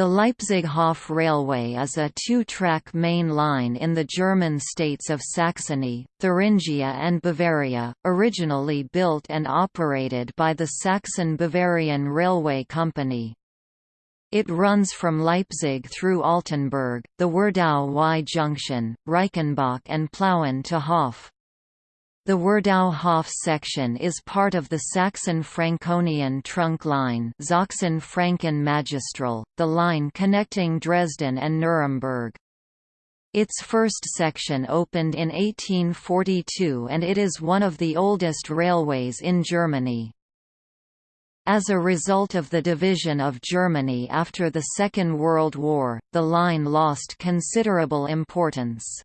The Leipzig-Hof Railway is a two-track main line in the German states of Saxony, Thuringia and Bavaria, originally built and operated by the Saxon-Bavarian Railway Company. It runs from Leipzig through Altenburg, the Werdau Y junction, Reichenbach and Plauen to Hof. The Werdau-Hof section is part of the Saxon-Franconian trunk line Sachsen-Franken-Magistral, the line connecting Dresden and Nuremberg. Its first section opened in 1842 and it is one of the oldest railways in Germany. As a result of the division of Germany after the Second World War, the line lost considerable importance.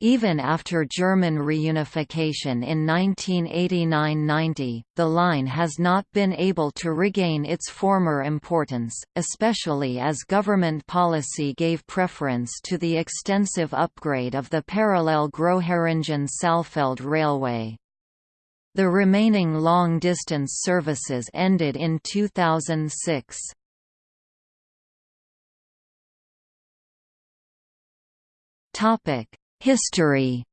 Even after German reunification in 1989–90, the line has not been able to regain its former importance, especially as government policy gave preference to the extensive upgrade of the parallel Großheringen-Saalfeld railway. The remaining long-distance services ended in 2006. Topic History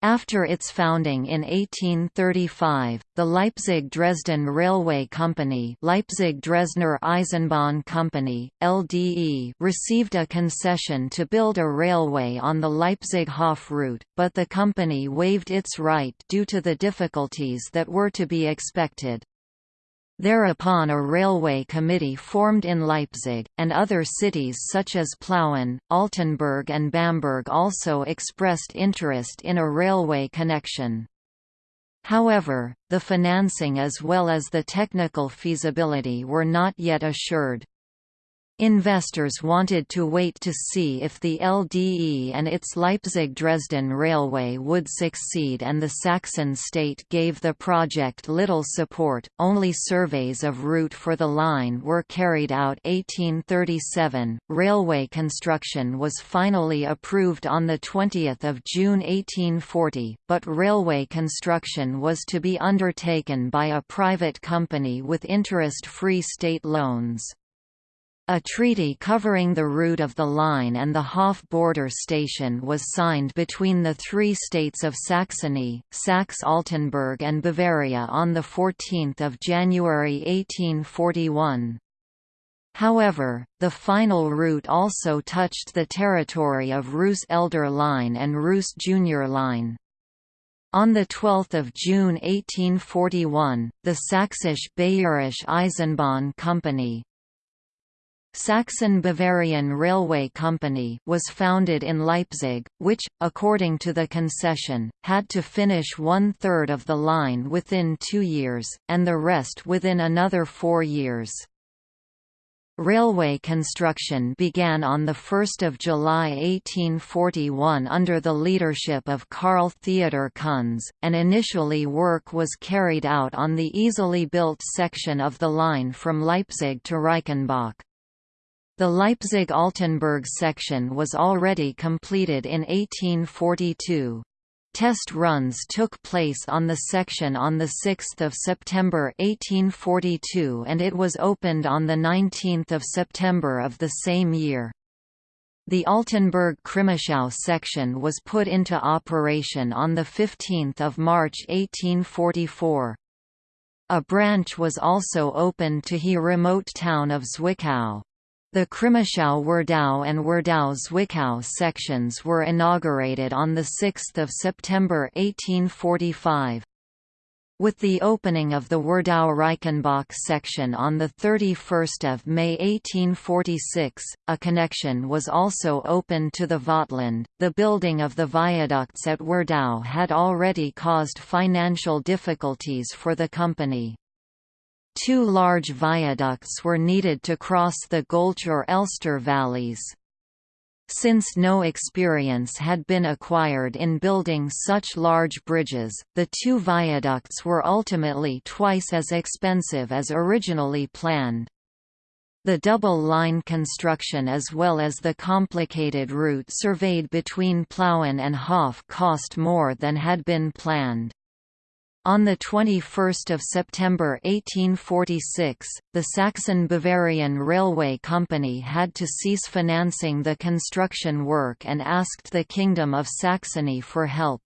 After its founding in 1835, the Leipzig-Dresden Railway Company Leipzig-Dresdner Eisenbahn Company, LDE received a concession to build a railway on the Leipzig-Hof route, but the company waived its right due to the difficulties that were to be expected. Thereupon a railway committee formed in Leipzig, and other cities such as Plauen, Altenburg and Bamberg also expressed interest in a railway connection. However, the financing as well as the technical feasibility were not yet assured. Investors wanted to wait to see if the LDE and its Leipzig-Dresden railway would succeed and the Saxon state gave the project little support. Only surveys of route for the line were carried out 1837. Railway construction was finally approved on the 20th of June 1840, but railway construction was to be undertaken by a private company with interest-free state loans. A treaty covering the route of the line and the Hof border station was signed between the three states of Saxony, Saxe-Altenburg and Bavaria on 14 January 1841. However, the final route also touched the territory of Reuss Elder Line and Reuss Junior Line. On 12 June 1841, the Sächsisch-Bayerische Eisenbahn Company, Saxon-Bavarian Railway Company was founded in Leipzig, which, according to the concession, had to finish one-third of the line within two years, and the rest within another four years. Railway construction began on 1 July 1841 under the leadership of Karl Theodor Kunz, and initially work was carried out on the easily built section of the line from Leipzig to Reichenbach. The Leipzig-Altenburg section was already completed in 1842. Test runs took place on the section on 6 September 1842 and it was opened on 19 September of the same year. The Altenburg-Crimmitschau section was put into operation on 15 March 1844. A branch was also opened to the remote town of Zwickau. The Crimmitschau-Werdau and Werdau-Zwickau sections were inaugurated on 6 September 1845. With the opening of the Werdau-Reichenbach section on 31 May 1846, a connection was also opened to the Vogtland. The building of the viaducts at Werdau had already caused financial difficulties for the company. Two large viaducts were needed to cross the Göltzsch or Elster valleys. Since no experience had been acquired in building such large bridges, the two viaducts were ultimately twice as expensive as originally planned. The double-line construction as well as the complicated route surveyed between Plauen and Hof cost more than had been planned. On 21 September 1846, the Saxon-Bavarian Railway Company had to cease financing the construction work and asked the Kingdom of Saxony for help.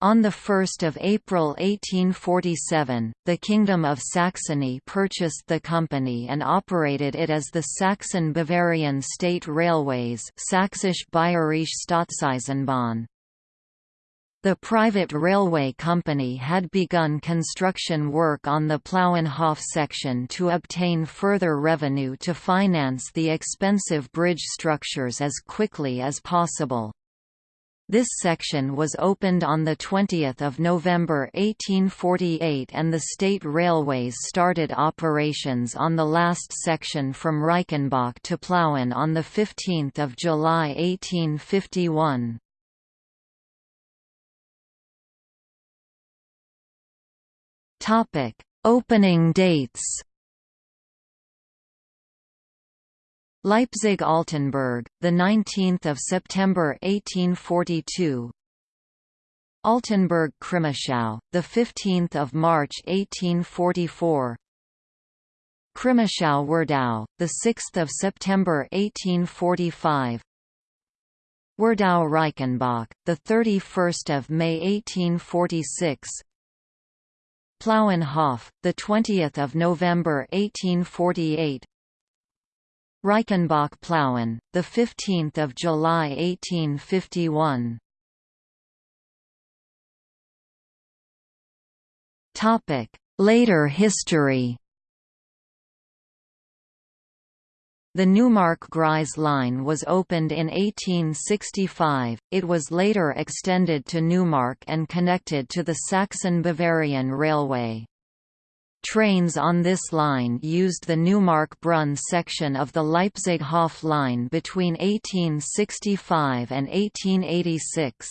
On 1 April 1847, the Kingdom of Saxony purchased the company and operated it as the Saxon-Bavarian State Railways Sächsische Bayerische Staatseisenbahn. The private railway company had begun construction work on the Plauenhof section to obtain further revenue to finance the expensive bridge structures as quickly as possible. This section was opened on 20 November 1848 and the state railways started operations on the last section from Reichenbach to Plauen on 15 July 1851. Topic: Opening dates. Leipzig-Altenburg, the 19th of September 1842. Altenburg-Crimmitschau, the 15th of March 1844. Crimmitschau-Werdau, the 6th of September 1845. Werdau-Reichenbach, the 31st of May 1846. Plauenhof, the 20th of November 1848. Reichenbach Plauen, the 15th of July 1851. Topic: Later history. The Neumark-Greiz line was opened in 1865, it was later extended to Neumark and connected to the Saxon-Bavarian Railway. Trains on this line used the Neumark-Brunn section of the Leipzig-Hof line between 1865 and 1886.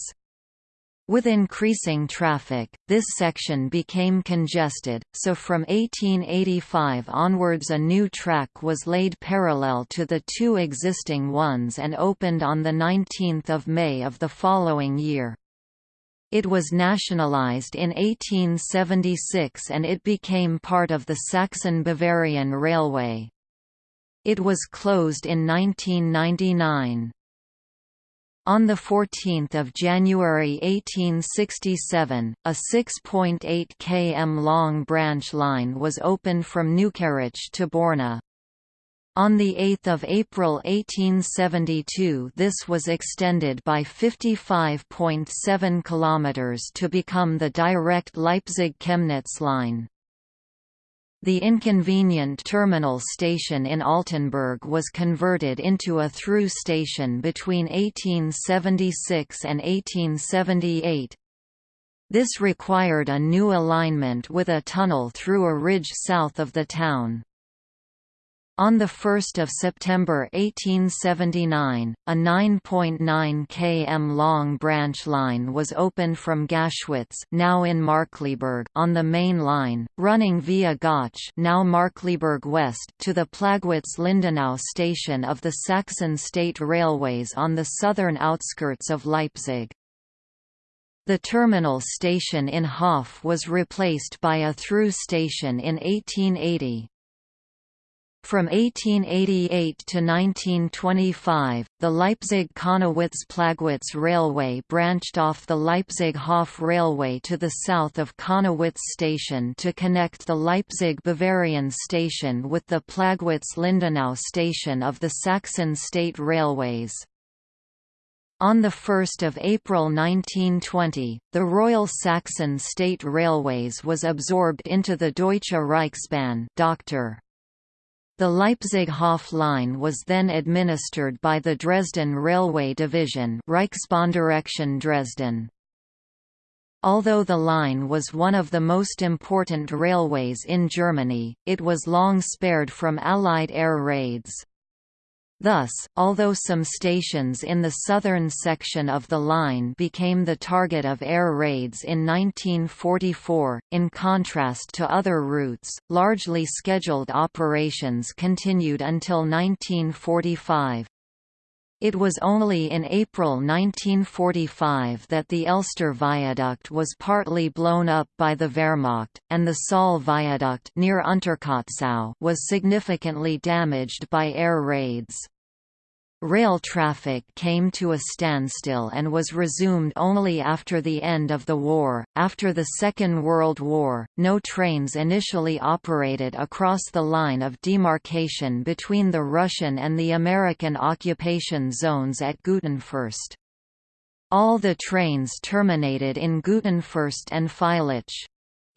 With increasing traffic, this section became congested, so from 1885 onwards a new track was laid parallel to the two existing ones and opened on 19 May of the following year. It was nationalized in 1876 and it became part of the Saxon-Bavarian Railway. It was closed in 1999. On 14 January 1867, a 6.8 km long branch line was opened from Neukieritzsch to Borna. On 8 April 1872 this was extended by 55.7 km to become the direct Leipzig-Chemnitz line. The inconvenient terminal station in Altenburg was converted into a through station between 1876 and 1878. This required a new alignment with a tunnel through a ridge south of the town. On 1 September 1879, a 9.9 km long branch line was opened from Gaschwitz now in Markkleeberg on the main line, running via Gautzsch now Markkleeberg West to the Plagwitz-Lindenau station of the Saxon State Railways on the southern outskirts of Leipzig. The terminal station in Hof was replaced by a through station in 1880. From 1888 to 1925, the Leipzig-Connewitz-Plagwitz Railway branched off the Leipzig-Hof Railway to the south of Connewitz Station to connect the Leipzig-Bavarian Station with the Plagwitz-Lindenau Station of the Saxon State Railways. On 1 April 1920, the Royal Saxon State Railways was absorbed into the Deutsche Reichsbahn Dr. The Leipzig-Hof line was then administered by the Dresden Railway Division Reichsbahndirektion Dresden. Although the line was one of the most important railways in Germany, it was long spared from Allied air raids. Thus, although some stations in the southern section of the line became the target of air raids in 1944, in contrast to other routes, largely scheduled operations continued until 1945. It was only in April 1945 that the Elster Viaduct was partly blown up by the Wehrmacht, and the Saale Viaduct near Unterkotzau was significantly damaged by air raids. Rail traffic came to a standstill and was resumed only after the end of the war. After the Second World War, no trains initially operated across the line of demarcation between the Russian and the American occupation zones at Gutenfürst. All the trains terminated in Gutenfürst and Feilitzsch.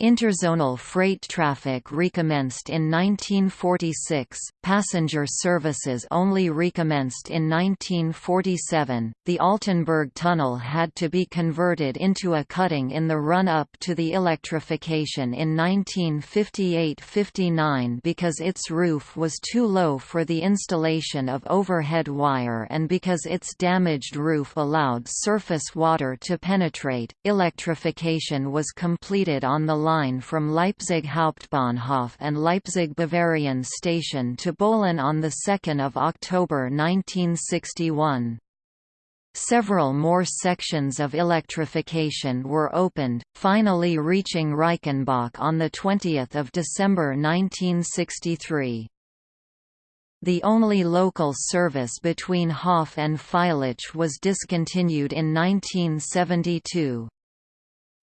Interzonal freight traffic recommenced in 1946, passenger services only recommenced in 1947. The Altenburg Tunnel had to be converted into a cutting in the run up to the electrification in 1958 59 because its roof was too low for the installation of overhead wire and because its damaged roof allowed surface water to penetrate. Electrification was completed on the line from Leipzig Hauptbahnhof and Leipzig Bavarian Station to Böhlen on 2 October 1961. Several more sections of electrification were opened, finally reaching Reichenbach on 20 December 1963. The only local service between Hof and Feilitzsch was discontinued in 1972.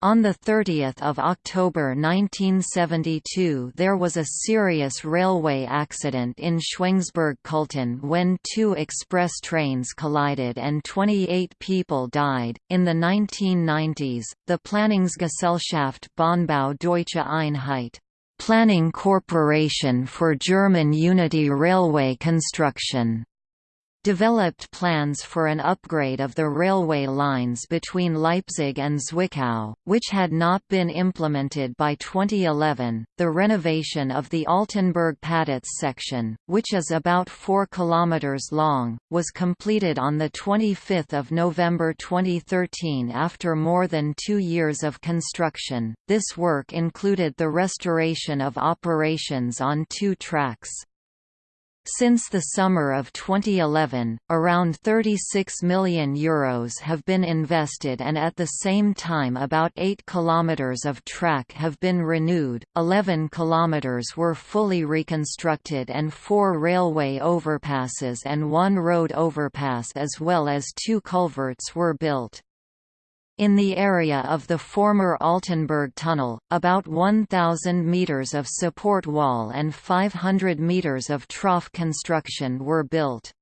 On 30 October 1972 there was a serious railway accident in Schweinsburg-Culten when two express trains collided and 28 people died. In the 1990s, the Planungsgesellschaft Bahnbau Deutsche Einheit Planning Corporation for German Unity Railway Construction developed plans for an upgrade of the railway lines between Leipzig and Zwickau, which had not been implemented by 2011. The renovation of the Altenburg-Paditz section, which is about 4 km long, was completed on 25 November 2013 after more than two years of construction. This work included the restoration of operations on two tracks. Since the summer of 2011, around €36 million Euros have been invested and at the same time about 8 km of track have been renewed, 11 km were fully reconstructed and four railway overpasses and one road overpass as well as two culverts were built. In the area of the former Altenburg Tunnel, about 1,000 metres of support wall and 500 metres of trough construction were built.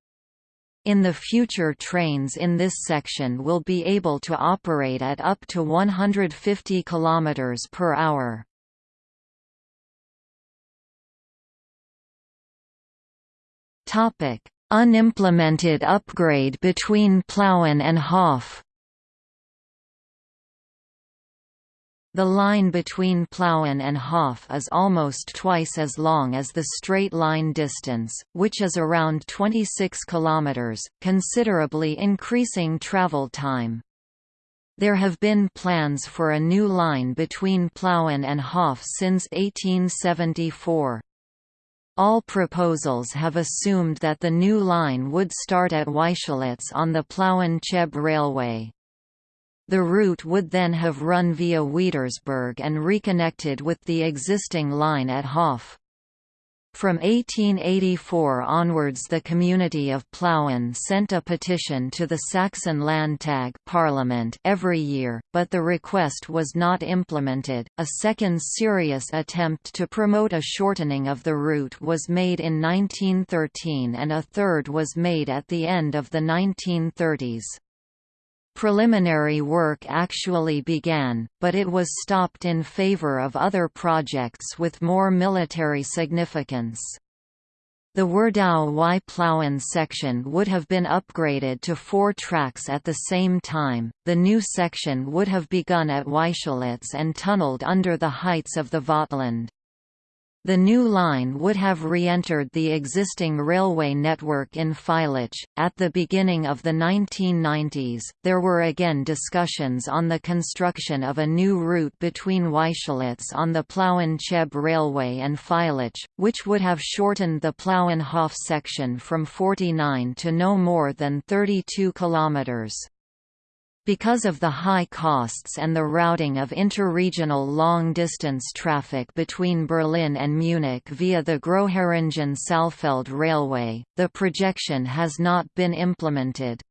In the future trains in this section will be able to operate at up to 150 km per hour. Unimplemented upgrade between Plauen and Hof The line between Plauen and Hof is almost twice as long as the straight line distance, which is around 26 km, considerably increasing travel time. There have been plans for a new line between Plauen and Hof since 1874. All proposals have assumed that the new line would start at Weischlitz on the Plauen-Cheb railway. The route would then have run via Wiedersberg and reconnected with the existing line at Hof. From 1884 onwards the community of Plauen sent a petition to the Saxon Landtag parliament every year, but the request was not implemented. A second serious attempt to promote a shortening of the route was made in 1913 and a third was made at the end of the 1930s. Preliminary work actually began, but it was stopped in favor of other projects with more military significance. The Werdau-Y Plauen section would have been upgraded to four tracks at the same time. The new section would have begun at Weischlitz and tunneled under the heights of the Vogtland. The new line would have re-entered the existing railway network in Feilitzsch. At the beginning of the 1990s, there were again discussions on the construction of a new route between Weischlitz on the Plauen-Cheb Railway and Feilitzsch, which would have shortened the Plauen-Hof section from 49 to no more than 32 kilometers. Because of the high costs and the routing of interregional long-distance traffic between Berlin and Munich via the Großheringen-Saalfeld Railway, the projection has not been implemented.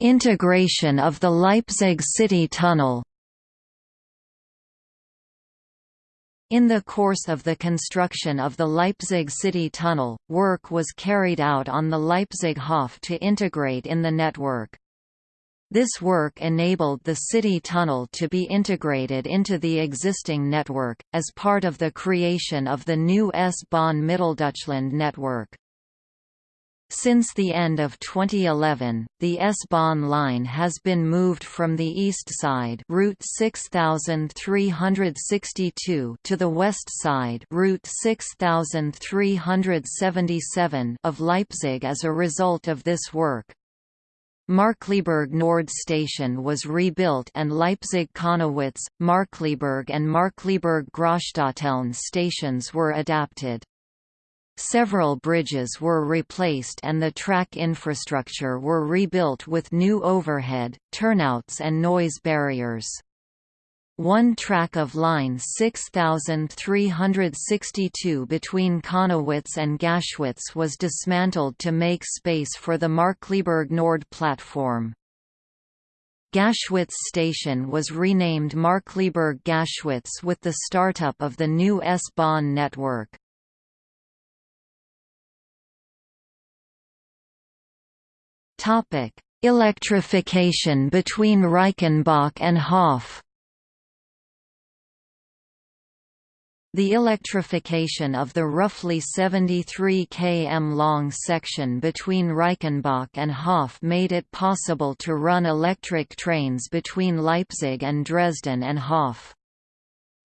Integration of the Leipzig City Tunnel In the course of the construction of the Leipzig City Tunnel, work was carried out on the Leipzig Hof to integrate in the network. This work enabled the city tunnel to be integrated into the existing network, as part of the creation of the new S-Bahn Mitteldeutschland network. Since the end of 2011, the S-Bahn line has been moved from the east side Route 6362 to the west side Route 6377 of Leipzig as a result of this work. Markkleeberg Nord station was rebuilt and Leipzig-Connewitz, Markkleeberg and Markkleeberg-Großstadteln stations were adapted. Several bridges were replaced and the track infrastructure were rebuilt with new overhead, turnouts and noise barriers. One track of line 6362 between Connewitz and Gaschwitz was dismantled to make space for the Markkleeberg Nord platform. Gaschwitz station was renamed Markkleeberg Gaschwitz with the startup of the new S-Bahn network. Topic: Electrification between Reichenbach and Hof. The electrification of the roughly 73 km long section between Reichenbach and Hof made it possible to run electric trains between Leipzig and Dresden and Hof.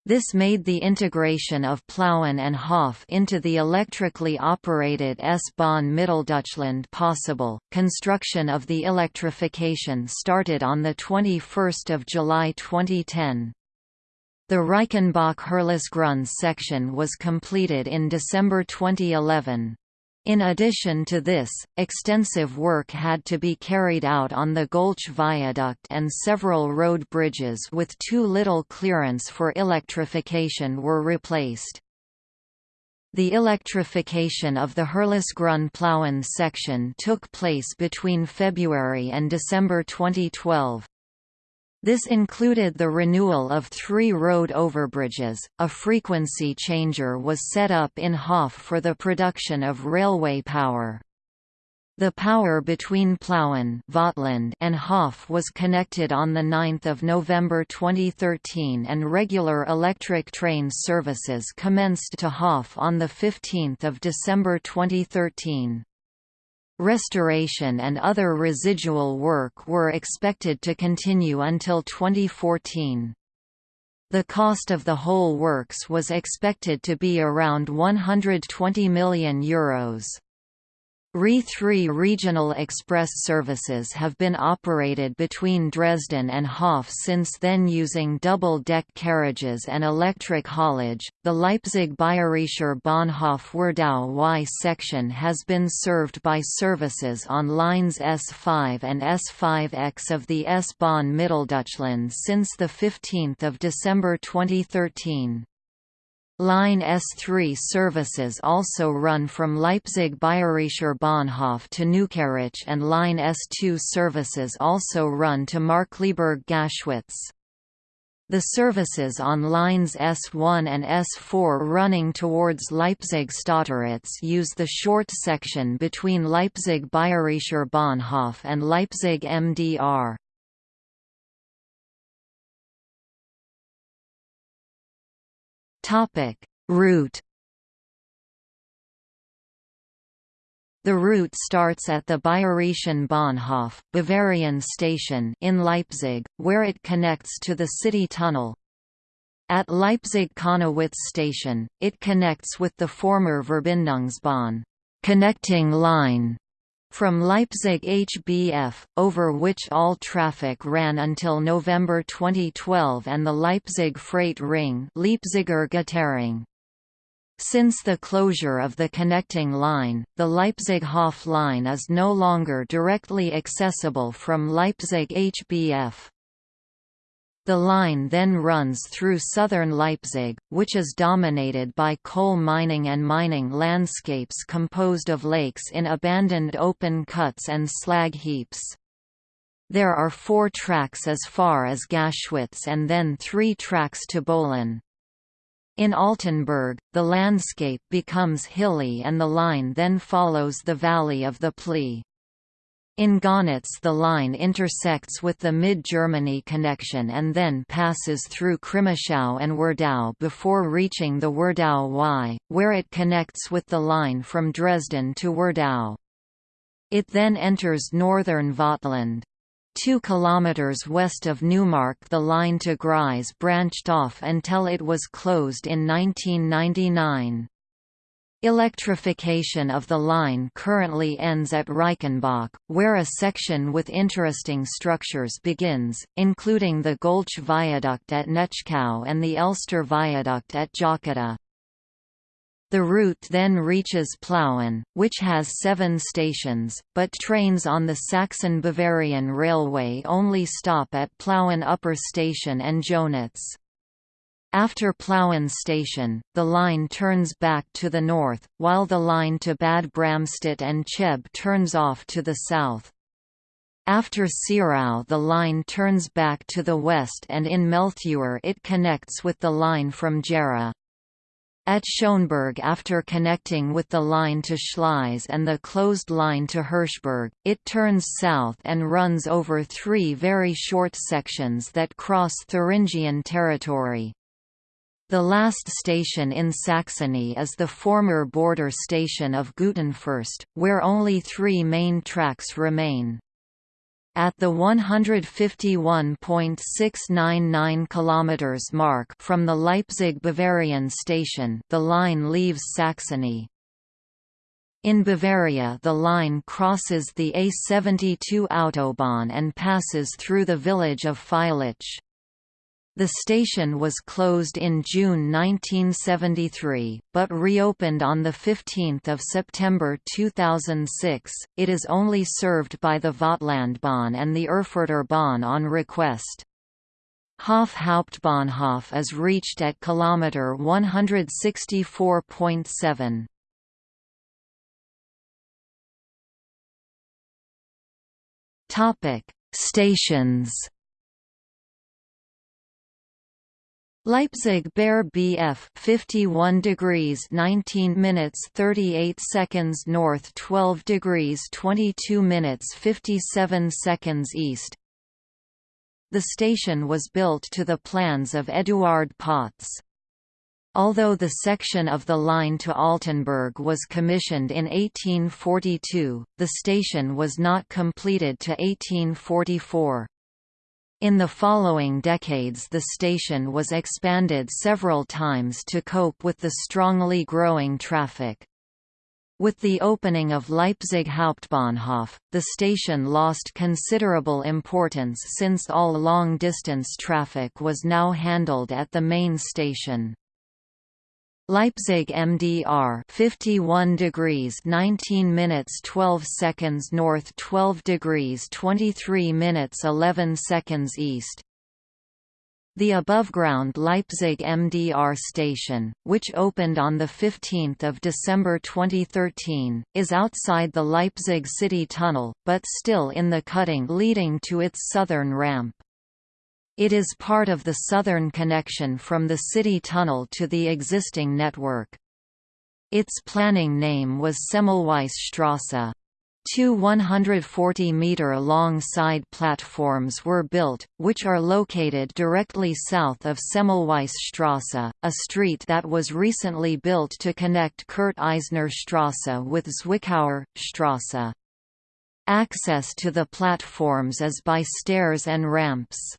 This made the integration of Plauen and Hof into the electrically operated S-Bahn Mitteldeutschland possible. Construction of the electrification started on the 21st of July 2010. The Reichenbach-Herlasgrün section was completed in December 2011. In addition to this, extensive work had to be carried out on the Göltzsch Viaduct and several road bridges with too little clearance for electrification were replaced. The electrification of the Herlasgrün-Plauen section took place between February and December 2012. This included the renewal of three road overbridges. A frequency changer was set up in Hof for the production of railway power. The power between Plauen and Hof was connected on 9 November 2013 and regular electric train services commenced to Hof on 15 December 2013. Restoration and other residual work were expected to continue until 2014. The cost of the whole works was expected to be around €120 million. Euros. RE3 regional express services have been operated between Dresden and Hof since then using double-deck carriages and electric haulage. The Leipzig Bayerischer Bahnhof Werdau Y section has been served by services on lines S5 and S5X of the S-Bahn Mitteldeutschland since the 15th of December 2013. Line S3 services also run from Leipzig Bayerischer Bahnhof to Neukieritzsch and Line S2 services also run to Markkleeberg-Gaschwitz. The services on lines S1 and S4 running towards Leipzig-Stotteritz use the short section between Leipzig Bayerischer Bahnhof and Leipzig MDR. Topic: Route The route starts at the Bayerischen Bahnhof Bavarian station in Leipzig, where it connects to the city tunnel. At Leipzig-Connewitz station, it connects with the former Verbindungsbahn connecting line from Leipzig HBF, over which all traffic ran until November 2012 and the Leipzig Freight Ring Leipziger. Since the closure of the connecting line, the Leipzig-Hof line is no longer directly accessible from Leipzig HBF. The line then runs through southern Leipzig, which is dominated by coal mining and mining landscapes composed of lakes in abandoned open cuts and slag heaps. There are four tracks as far as Gaschwitz and then three tracks to Böhlen. In Altenburg, the landscape becomes hilly and the line then follows the valley of the Plea. In Gößnitz the line intersects with the Mid-Germany connection and then passes through Crimmitschau and Werdau before reaching the Werdau Y, where it connects with the line from Dresden to Werdau. It then enters northern Vogtland. Two kilometers west of Neumark the line to Greiz branched off until it was closed in 1999. Electrification of the line currently ends at Reichenbach, where a section with interesting structures begins, including the Göltzsch Viaduct at Netschkau and the Elster Viaduct at Jocketa. The route then reaches Plauen, which has seven stations, but trains on the Saxon-Bavarian Railway only stop at Plauen Upper Station and Jößnitz. After Plauen station, the line turns back to the north, while the line to Bad Brambach and Cheb turns off to the south. After Syrau the line turns back to the west and in Mehltheuer it connects with the line from Gera. At Schönberg after connecting with the line to Schleiz and the closed line to Hirschberg, it turns south and runs over three very short sections that cross Thuringian territory. The last station in Saxony is the former border station of Gutenfürst, where only three main tracks remain. At the 151.699 km mark from the Leipzig-Bavarian station the line leaves Saxony. In Bavaria the line crosses the A72 Autobahn and passes through the village of Feilitzsch. The station was closed in June 1973, but reopened on 15 September 2006. It is only served by the Vogtlandbahn and the Erfurter Bahn on request. Hof Hauptbahnhof is reached at kilometer 164.7. Topic: Stations Leipzig Baer BF 51 degrees 19 minutes 38 seconds north 12 degrees 22 minutes 57 seconds east The station was built to the plans of Eduard Pötzsch Although the section of the line to Altenburg was commissioned in 1842, the station was not completed to 1844. In the following decades the station was expanded several times to cope with the strongly growing traffic. With the opening of Leipzig Hauptbahnhof, the station lost considerable importance since all long-distance traffic was now handled at the main station. Leipzig MDR 51 degrees 19 minutes 12 seconds north 12 degrees 23 minutes 11 seconds east the above-ground Leipzig MDR station, which opened on 15 December 2013, is outside the Leipzig City Tunnel, but still in the cutting leading to its southern ramp. It is part of the southern connection from the city tunnel to the existing network. Its planning name was Semmelweis Strasse. Two 140-metre-long side platforms were built, which are located directly south of Semmelweis a street that was recently built to connect Kurt Eisner Strasse with Zwickauer, Strasse. Access to the platforms is by stairs and ramps.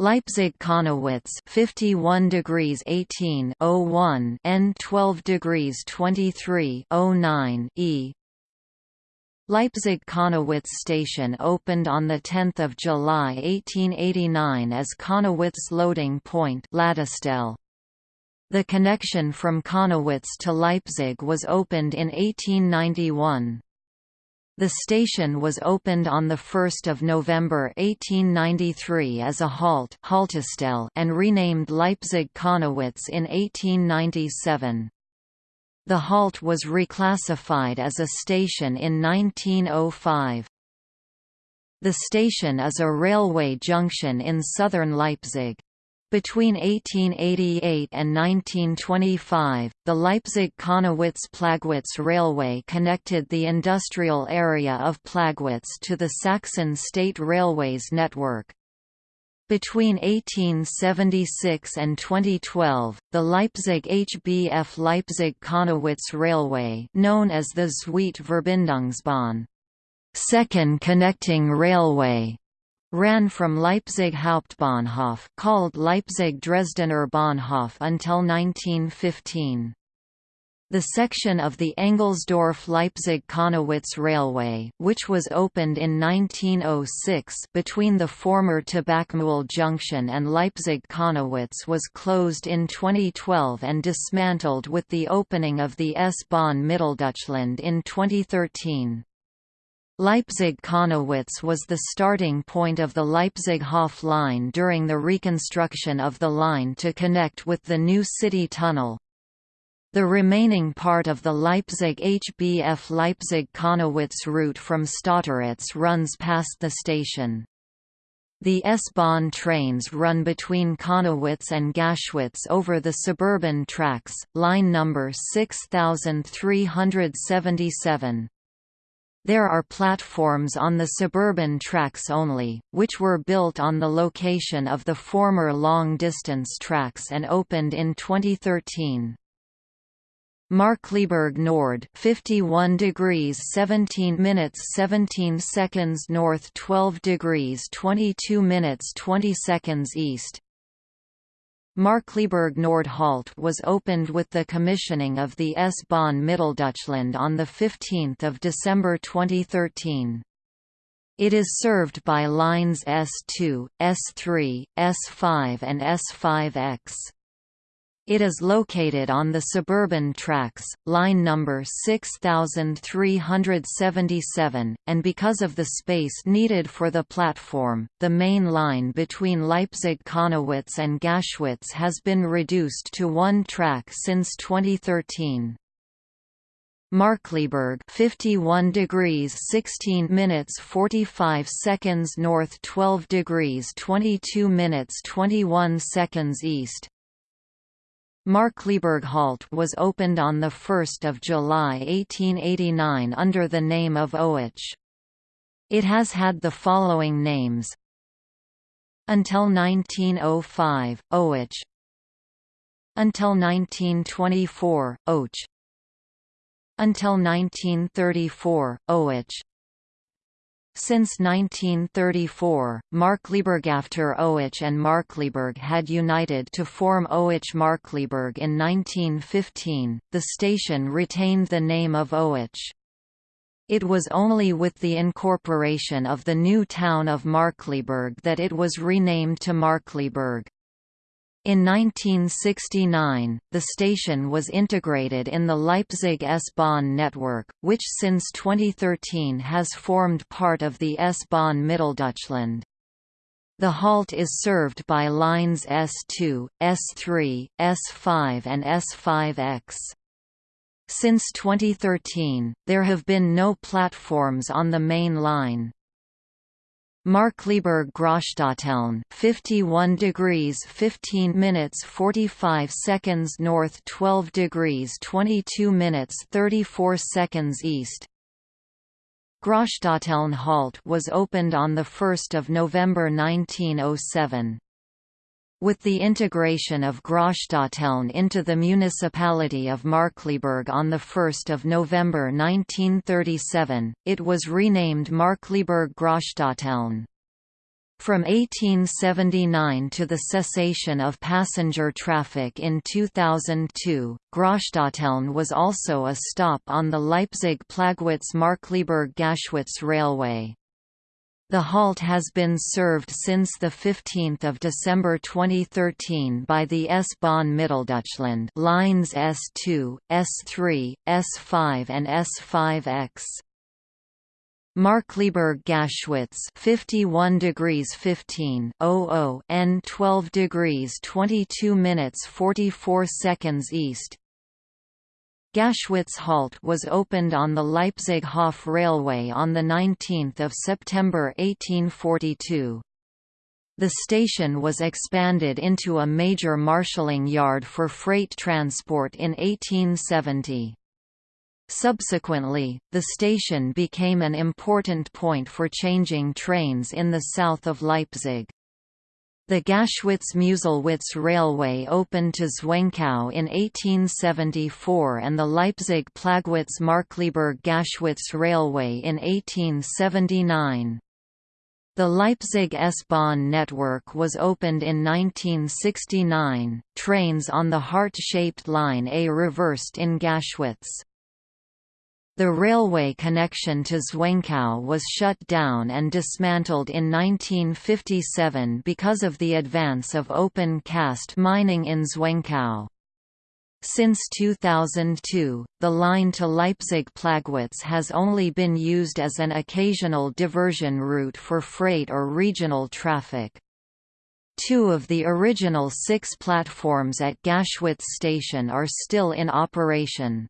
Leipzig-Connewitz 51 degrees 18 01 N 12 degrees 23 09 E Leipzig-Connewitz station opened on 10 July 1889 as Connewitz loading point The connection from Connewitz to Leipzig was opened in 1891. The station was opened on 1 November 1893 as a halt and renamed Leipzig-Connewitz in 1897. The halt was reclassified as a station in 1905. The station is a railway junction in southern Leipzig. Between 1888 and 1925, the Leipzig-Connewitz-Plagwitz Railway connected the industrial area of Plagwitz to the Saxon State Railways network. Between 1876 and 2012, the Leipzig HBF Leipzig-Connewitz Railway known as the Zweite second connecting railway, ran from Leipzig Hauptbahnhof called Leipzig Dresdener Bahnhof until 1915. The section of the Engelsdorf–Leipzig-Connewitz Railway, which was opened in 1906 between the former Tabakmühl Junction and Leipzig-Connewitz was closed in 2012 and dismantled with the opening of the S-Bahn Mitteldeutschland in 2013. Leipzig-Connewitz was the starting point of the Leipzig-Hof line during the reconstruction of the line to connect with the new city tunnel. The remaining part of the Leipzig HBF Leipzig-Connewitz route from Stotteritz runs past the station. The S-Bahn trains run between Connewitz and Gaschwitz over the suburban tracks, line number 6377. There are platforms on the suburban tracks only, which were built on the location of the former long-distance tracks and opened in 2013. Markkleeberg Nord 51 degrees 17 minutes 17 seconds north 12 degrees 22 minutes 20 seconds east Markkleeberg Nord halt was opened with the commissioning of the S-Bahn Mitteldeutschland on 15 December 2013. It is served by lines S2, S3, S5 and S5X. It is located on the suburban tracks, line number 6377, and because of the space needed for the platform, the main line between Leipzig-Connewitz and Gaschwitz has been reduced to one track since 2013. Markkleeberg 51 degrees 16 minutes 45 seconds north 12 degrees 22 minutes 21 seconds east Markkleeberg Halt was opened on 1 July 1889 under the name of Oetzsch. It has had the following names. Until 1905, Oetzsch Until 1924, Oetzsch Until 1934, Oetzsch since 1934, Markkleeberg Oetzsch and Markkleeberg had united to form Oetzsch Markkleeberg in 1915. The station retained the name of Oetzsch. It was only with the incorporation of the new town of Markkleeberg that it was renamed to Markkleeberg. In 1969, the station was integrated in the Leipzig S-Bahn network, which since 2013 has formed part of the S-Bahn Mitteldeutschland. The halt is served by lines S2, S3, S5 and S5X. Since 2013, there have been no platforms on the main line. Markkleeberg Großstadteln 51 degrees 15 minutes 45 seconds north 12 degrees 22 minutes 34 seconds east Grossstadteln halt was opened on 1 November 1907. With the integration of Grossstadteln into the municipality of Markkleeberg on 1 November 1937, it was renamed Markkleeberg Grossstadteln. From 1879 to the cessation of passenger traffic in 2002, Grossstadteln was also a stop on the Leipzig-Plagwitz-Markkleeberg-Gaschwitz railway. The halt has been served since 15 December 2013 by the S-Bahn Mitteldeutschland lines S2, S3, S5 and S5X. Markkleeberg Gaschwitz 51 degrees 15 00 N 12 degrees 22 minutes 44 seconds east Gaschwitz Halt was opened on the Leipzig-Hof Railway on 19 September 1842. The station was expanded into a major marshalling yard for freight transport in 1870. Subsequently, the station became an important point for changing trains in the south of Leipzig. The Gaschwitz-Meuselwitz Railway opened to Zwenkau in 1874 and the Leipzig-Plagwitz-Markkleeberg-Gaschwitz Railway in 1879. The Leipzig S-Bahn network was opened in 1969. Trains on the heart-shaped line A reversed in Gaschwitz. The railway connection to Zwenkau was shut down and dismantled in 1957 because of the advance of open-cast mining in Zwenkau. Since 2002, the line to Leipzig-Plagwitz has only been used as an occasional diversion route for freight or regional traffic. Two of the original six platforms at Gaschwitz station are still in operation.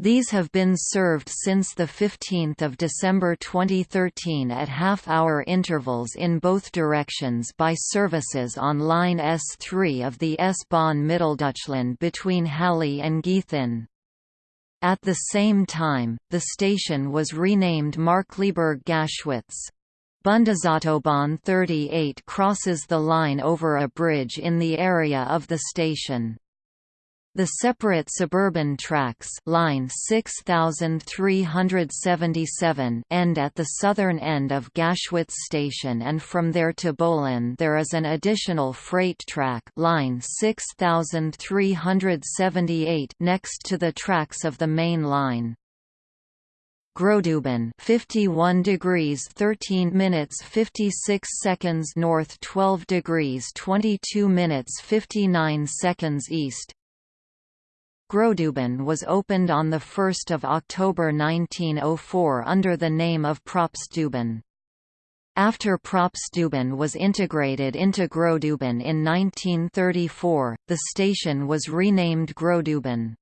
These have been served since 15 December 2013 at half-hour intervals in both directions by services on Line S3 of the S-Bahn Mitteldeutschland between Halle and Gießen. At the same time, the station was renamed Markkleeberg-Gaschwitz. Bundesautobahn 38 crosses the line over a bridge in the area of the station. The separate suburban tracks line 6377 end at the southern end of Gaschwitz station and from there to Böhlen there is an additional freight track line 6378 next to the tracks of the main line. Großdeuben 51 degrees 13 minutes 56 seconds north 12 degrees 22 minutes 59 seconds east Großdeuben was opened on 1 October 1904 under the name of Probstdeuben. After Probstdeuben was integrated into Großdeuben in 1934, the station was renamed Großdeuben.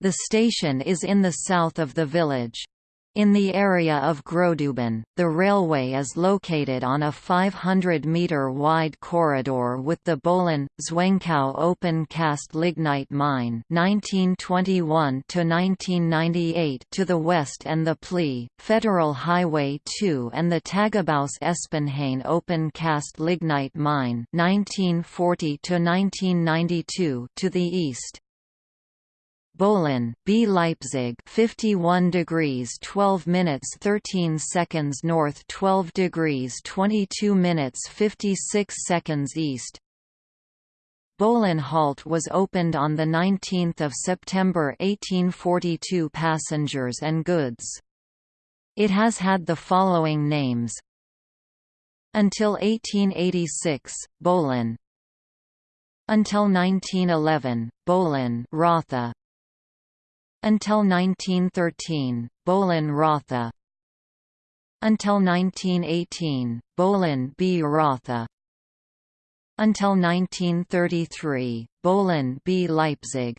The station is in the south of the village. In the area of Großdeuben, the railway is located on a 500-metre wide corridor with the Böhlen, Zwenkau open-cast lignite mine 1921 to the west and the Plea, Federal Highway 2 and the Tagebaus Espenhain open-cast lignite mine 1940 to the east. Böhlen, B. Leipzig 51 degrees 12 minutes 13 seconds north 12 degrees 22 minutes 56 seconds east. Böhlen Halt was opened on 19 September 1842 passengers and goods. It has had the following names. Until 1886, Böhlen, Until 1911, Böhlen Rötha until 1913, Böhlen Rötha Until 1918, Böhlen B. Rötha Until 1933, Böhlen B. Leipzig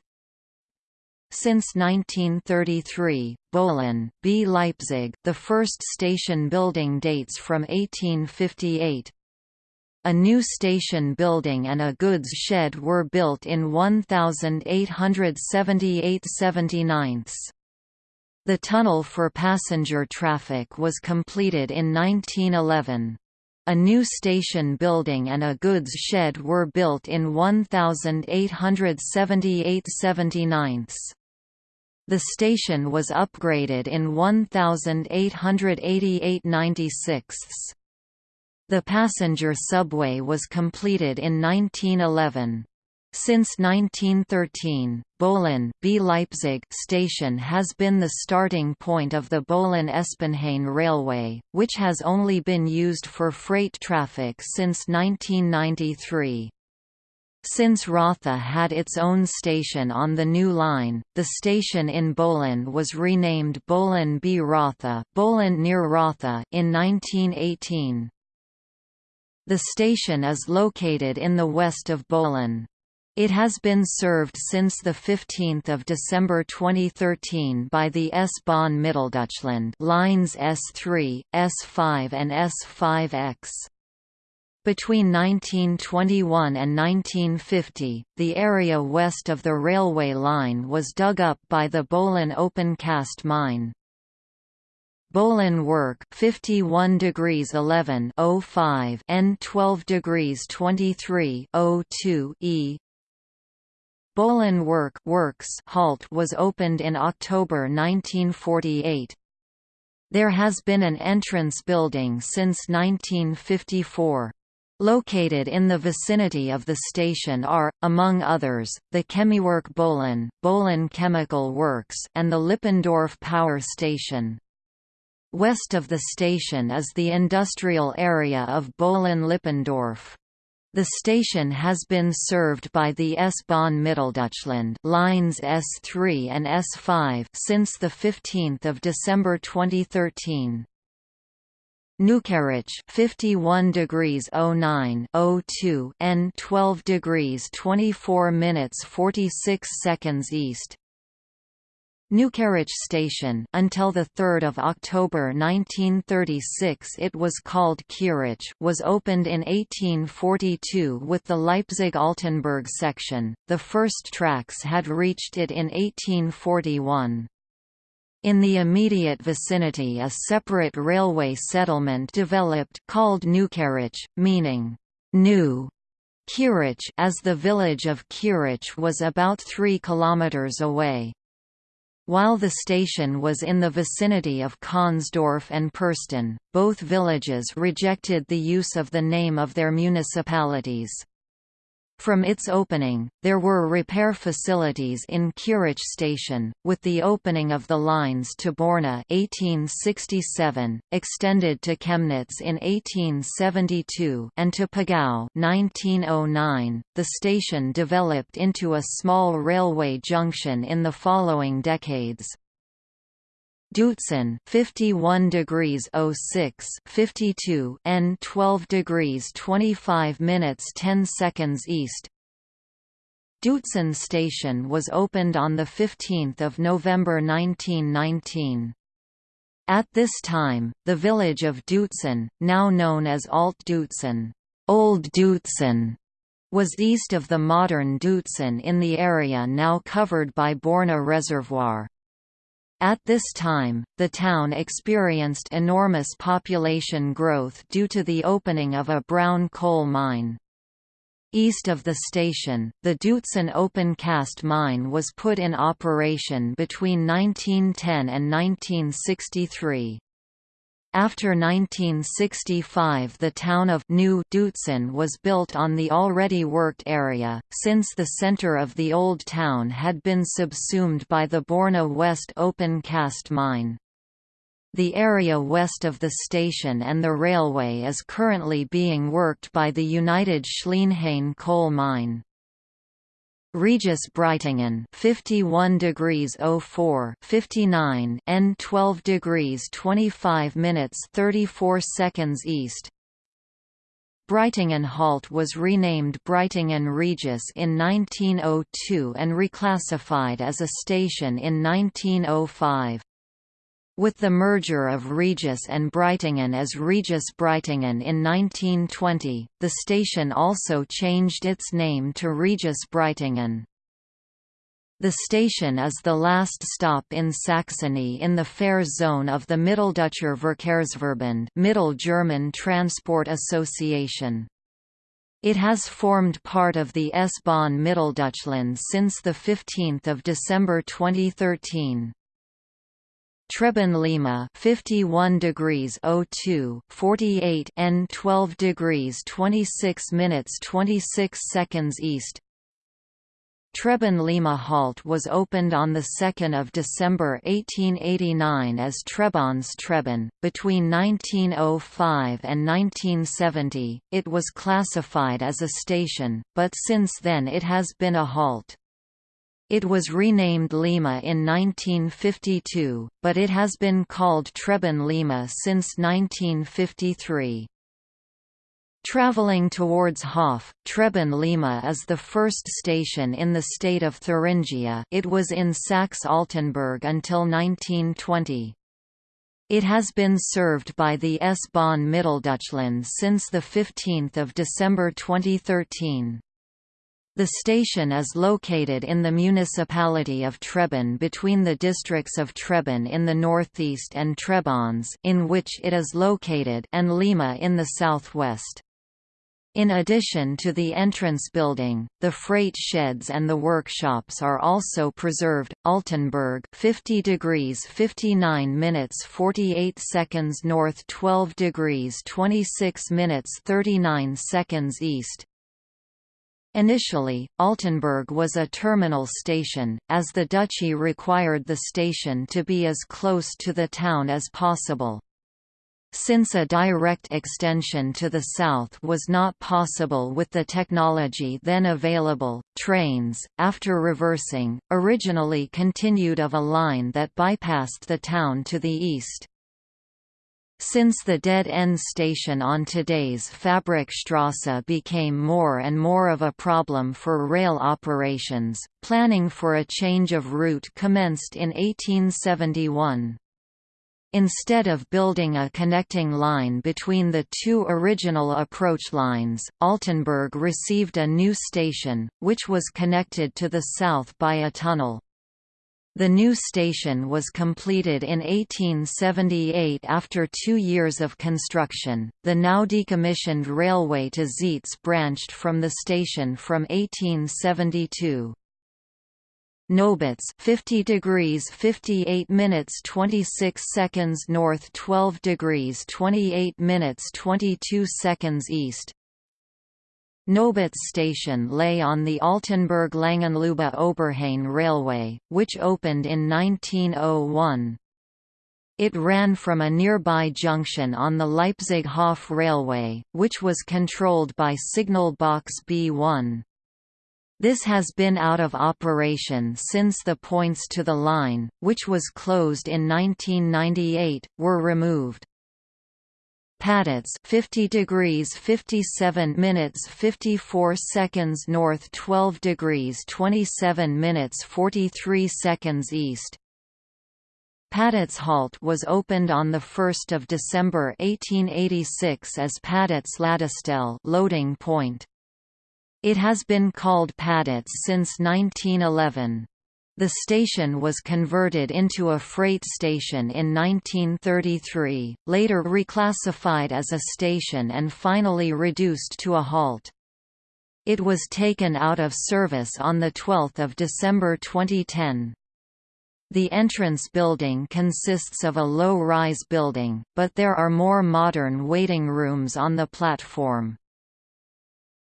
since 1933, Böhlen, B. Leipzig the first station building dates from 1858, a new station building and a goods shed were built in 1878–79. The tunnel for passenger traffic was completed in 1911. A new station building and a goods shed were built in 1878 79 The station was upgraded in 1888 96 The passenger subway was completed in 1911. Since 1913, Böhlen B Leipzig station has been the starting point of the Böhlen-Espenhain Railway, which has only been used for freight traffic since 1993. Since Rötha had its own station on the new line, the station in Böhlen was renamed Böhlen B Rötha, Böhlen near Rötha in 1918. The station is located in the west of Böhlen. It has been served since 15 December 2013 by the S-Bahn Mitteldeutschland lines S3, S5 and S5X. Between 1921 and 1950, the area west of the railway line was dug up by the Böhlen open cast mine. Böhlen work 51 degrees 11 05 N 12 degrees 23 02 E Böhlen Work Works halt was opened in October 1948. There has been an entrance building since 1954. Located in the vicinity of the station are, among others, the Chemiewerk Böhlen, Böhlen Chemical Works and the Lippendorf Power Station. West of the station is the industrial area of Böhlen-Lippendorf. The station has been served by the S-Bahn Mitteldeutschland lines S3 and S5 since the 15th of December 2013. Neukieritzsch 51 degrees 09 02 N 12 degrees 24 minutes 46 seconds east Neukieritzsch Station until the 3rd of October 1936 it was called Kieritzsch was opened in 1842 with the Leipzig-Altenburg section. The first tracks had reached it in 1841. In the immediate vicinity a separate railway settlement developed called Neukieritzsch, meaning new Kieritzsch as the village of Kieritzsch was about 3 kilometers away. While the station was in the vicinity of Kahnsdorf and Persten, both villages rejected the use of the name of their municipalities. From its opening, there were repair facilities in Kieritzsch station, with the opening of the lines to Borna 1867, extended to Chemnitz in 1872 and to Pegau 1909. .The station developed into a small railway junction in the following decades. Deutzen 51 degrees 06 52 N 12 degrees 25 minutes 10 seconds east Deutzen station was opened on the 15th of November 1919. At this time, the village of Deutzen, now known as Alt Deutzen, Old Deutzen, was east of the modern Deutzen in the area now covered by Borna Reservoir. At this time, the town experienced enormous population growth due to the opening of a brown coal mine. East of the station, the Deutzen open cast mine was put in operation between 1910 and 1963. After 1965 the town of New Deutzen was built on the already worked area, since the center of the old town had been subsumed by the Borna West open cast mine. The area west of the station and the railway is currently being worked by the United Schleenhain coal mine. Regis Breitingen 51 degrees 04 59 N 12 degrees 25 minutes 34 seconds east. Breitingen Halt was renamed Breitingen Regis in 1902 and reclassified as a station in 1905 with the merger of Regis and Breitingen as Regis Breitingen in 1920, the station also changed its name to Regis Breitingen. The station is the last stop in Saxony in the fare zone of the Mitteldeutscher Verkehrsverbund Middle German Transport Association. It has formed part of the S-Bahn Mitteldeutschland since 15 December 2013. Treben Lehma 51 degrees 02 48 N 12 degrees 26 minutes 26 seconds east Treben Lehma Halt was opened on 2 December 1889 as Trebanz Treben. Between 1905 and 1970, it was classified as a station, but since then it has been a halt. It was renamed Lehma in 1952, but it has been called Treben Lehma since 1953. Traveling towards Hof, Treben Lehma is the first station in the state of Thuringia it was in Saxe-Altenburg until 1920. It has been served by the S-Bahn Mitteldeutschland since 15 December 2013. The station is located in the municipality of Treben between the districts of Treben in the northeast and Trebanz in which it is located and Lehma in the southwest. In addition to the entrance building, the freight sheds and the workshops are also preserved. Altenburg, 50 degrees 59 minutes 48 seconds north, 12 degrees 26 minutes 39 seconds east. Initially, Altenburg was a terminal station, as the duchy required the station to be as close to the town as possible. Since a direct extension to the south was not possible with the technology then available, trains, after reversing, originally continued of a line that bypassed the town to the east. Since the dead-end station on today's Fabrikstrasse became more and more of a problem for rail operations, planning for a change of route commenced in 1871. Instead of building a connecting line between the two original approach lines, Altenburg received a new station, which was connected to the south by a tunnel. The new station was completed in 1878 after two years of construction. The now decommissioned railway to Zeitz branched from the station from 1872. Nobitz 50 degrees 58 minutes 26 seconds north 12 degrees 28 minutes 22 seconds east Nobitz station lay on the Altenburg-Langenleuba Oberhain Railway, which opened in 1901. It ran from a nearby junction on the Leipzig-Hof Railway, which was controlled by Signal Box B1. This has been out of operation since the points to the line, which was closed in 1998, were removed. Paditz 50 degrees 57 minutes 54 seconds north 12 degrees 27 minutes 43 seconds east Paditz Halt was opened on 1 December 1886 as Paditz Ladestelle loading point. It has been called Paditz since 1911. The station was converted into a freight station in 1933, later reclassified as a station and finally reduced to a halt. It was taken out of service on 12 December 2010. The entrance building consists of a low-rise building, but there are more modern waiting rooms on the platform.